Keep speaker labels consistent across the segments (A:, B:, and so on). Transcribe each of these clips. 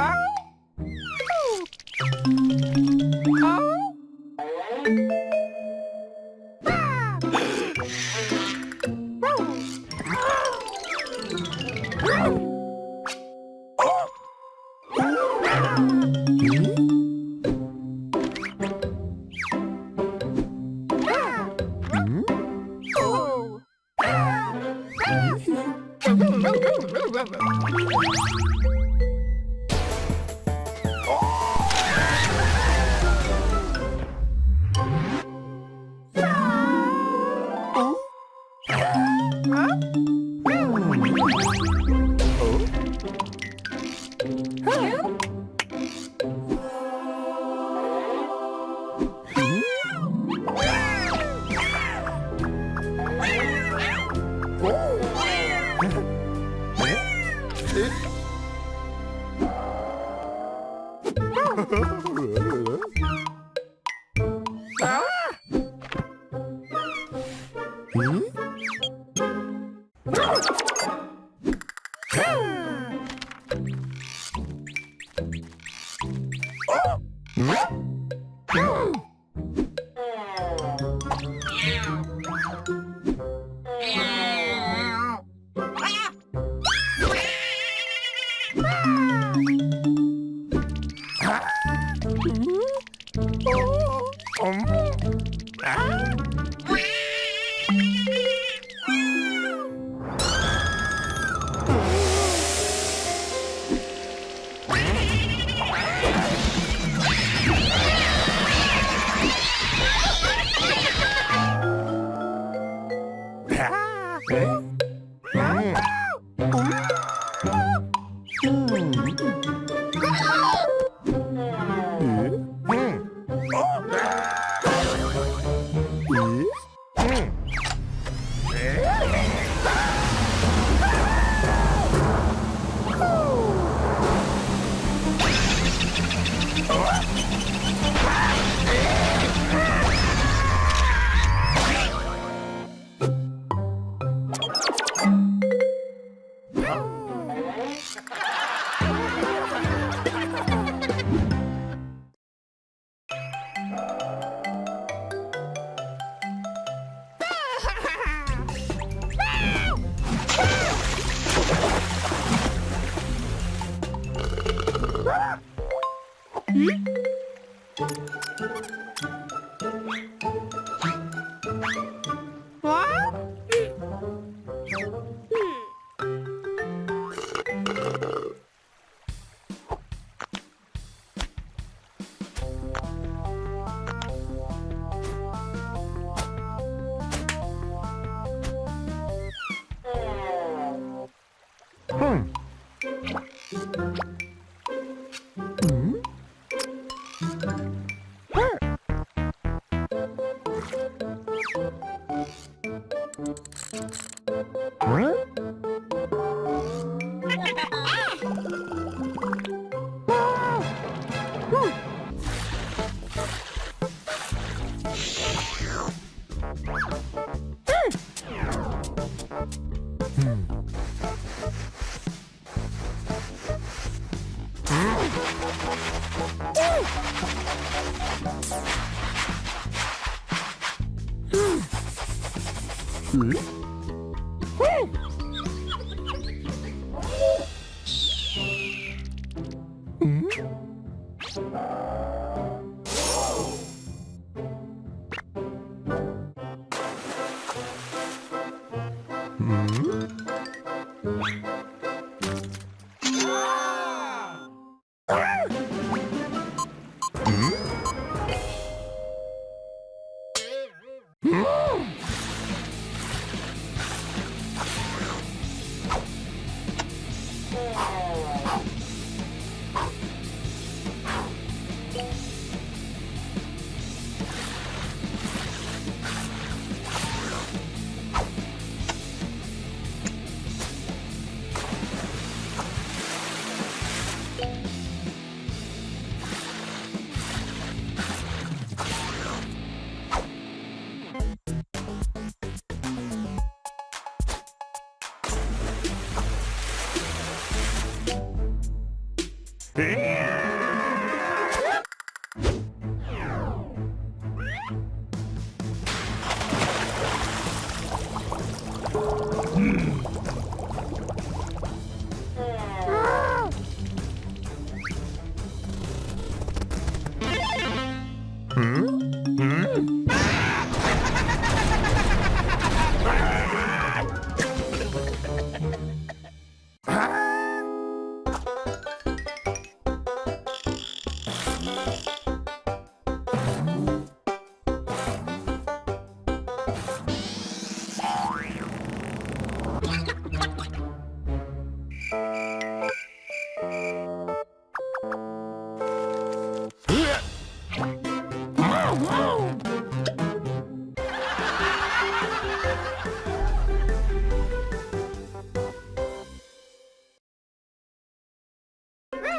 A: oh Oh! 哎。Thank you. Mm-hmm. 음? 음? 음? Yeah.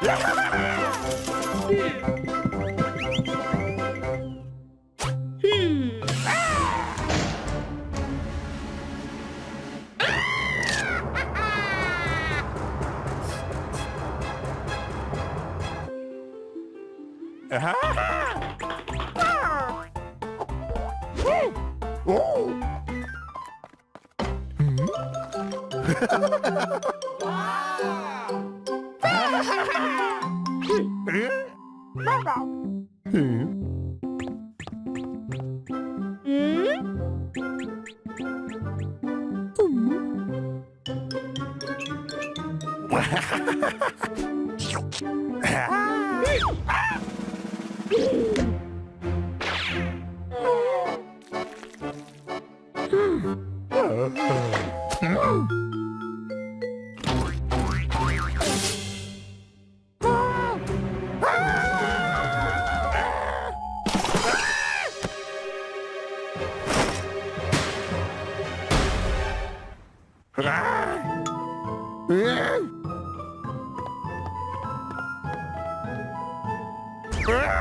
A: Oh! Hmm. 으아!